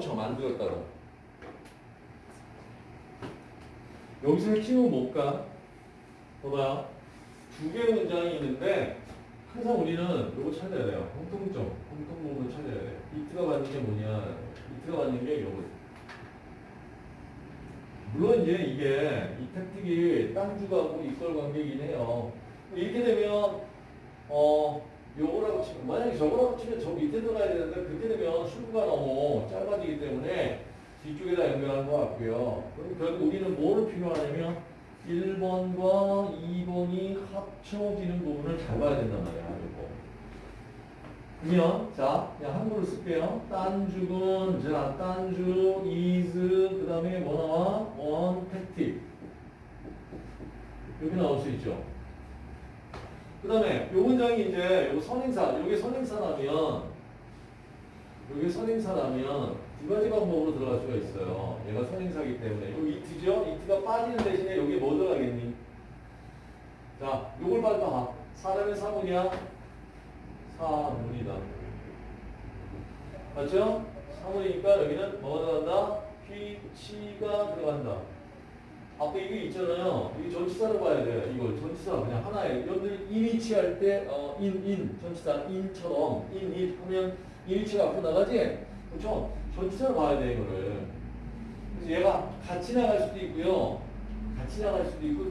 쳐 만들었다고. 여기서 핵심은 뭘까? 봐봐요. 두 개의 문장이 있는데 항상 우리는 이거 찾아야 돼요. 공통점, 공통 부분을 찾아야 돼. 이트가 받는 게 뭐냐? 이트가 받는 게 이거. 물론 이제 이게 이 택틱이 땅주가하고 이걸 관계이긴 해요. 이렇게 되면 어 요거라고 치면 만약에 저거라고 치면 저 밑에 들어가야 되는데 그렇게 출구가 너무 짧아지기 때문에 뒤쪽에다 연결하는 것 같고요. 그럼 결국 우리는 뭐를 필요하냐면 1번과 2번이 합쳐지는 부분을 잘 봐야 된단 말이야. 이거. 그러면 자 그냥 한글로 쓸게요. 딴죽은 자 딴죽 is 그 다음에 뭐 나와? 원 택틱 이렇게 나올 수 있죠. 그 다음에 요 문장이 이제 요 선행사 요게 선행사라면 요게 선행사라면 두 가지 방법으로 들어갈 수가 있어요. 얘가 선행사기 때문에 요 이트죠? 이트가 빠지는 대신에 여기 뭐 들어가겠니? 자 요걸 빨리 봐. 사람의 사문이야? 사문이다. 맞죠? 사문이니까 여기는 뭐가 들어간다? which가 들어간다. 아까 이게 있잖아요. 이게 전치사로 봐야 돼요. 이걸 전치사 그냥 하나에 여러분들 인위치 할 때, 어, 인, 인, 전치사 인처럼 인, 인 하면 인위치가 앞으로 나가지? 그렇죠? 전치사로 봐야 돼, 이거를. 그래서 얘가 같이 나갈 수도 있고요. 같이 나갈 수도 있고,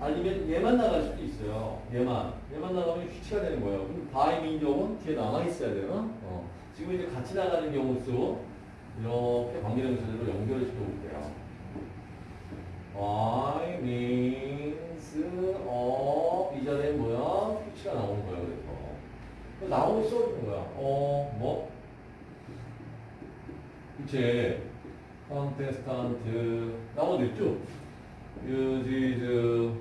아니면 얘만 나갈 수도 있어요. 얘만. 얘만 나가면 which가 되는 거예요. 그럼 by means of는 뒤에 남아 있어야 돼요. 어. 지금 이제 같이 나가는 경우 수, 이렇게 관계대명사들로 연결을 시켜볼게요. Y means of 이 자리에 퓨치가 나오는 거야 그래서 그 나오면 써주는 거야 어 뭐? 그치 컨테스탄트 나오도 있죠? 유지즈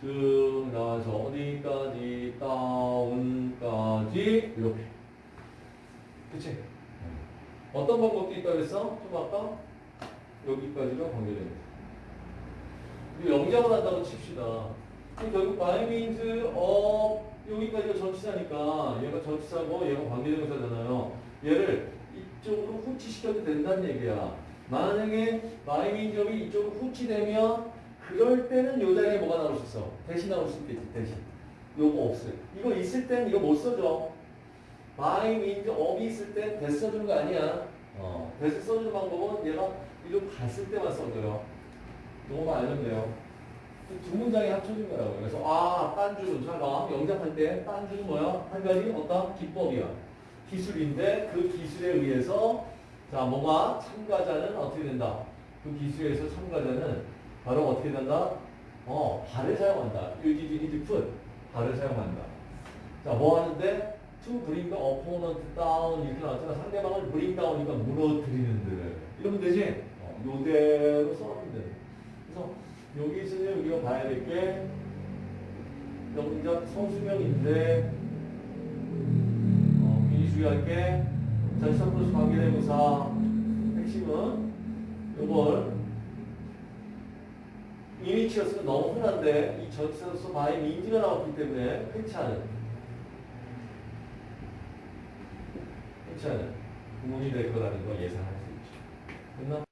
즉 나와서 어디까지 다운까지 이렇게 그치? 어떤 방법도 있다 그랬어? 좀 아까? 여기까지가 관계됩니다 영작을 한다고 칩시다. 결국 by means of 여기까지가 전치사니까 얘가 전치사고 얘가 관계대명사잖아요. 얘를 이쪽으로 후치시켜도 된다는 얘기야. 만약에 by means of이 이쪽으로 후치되면 그럴 때는 요 자리에 뭐가 나올 수 있어? 대신 나올 수 있겠지, 대신. 요거 없어요. 이거 있을 땐 이거 못 써줘. by means of이 있을 땐 대시 써주는 거 아니야. 어, 대시 써주는 방법은 얘가 이리로 갔을 때만 써줘요. 요거만 알면 돼요. 두 문장이 합쳐진 거라고. 그래서, 아, 딴주는, 잘 봐. 영작할 때, 딴주는 뭐야? 한 가지 어떤 기법이야. 기술인데, 그 기술에 의해서, 자, 뭐가 참가자는 어떻게 된다? 그 기술에 의해서 참가자는 바로 어떻게 된다? 어, 발을 사용한다. 히드 풋. 발을 사용한다. 자, 뭐 하는데? To bring the opponent down. 이렇게 나왔잖아. 상대방을 bring down이니까 무너뜨리는 들. 이러면 되지? 어, 요대로 써놓으면 돼. 그래서 여기 있으면 우리가 봐야 될게 영작 성수명인데 어, 미리 주의할 게 플러스 관계대명사 핵심은 이걸 이미치였으면 너무 흔한데 이 전치사로서 바의 민지가 나왔기 때문에 흔치 않은 부분이 될 거라는 거 예상할 수 있죠. 됐나?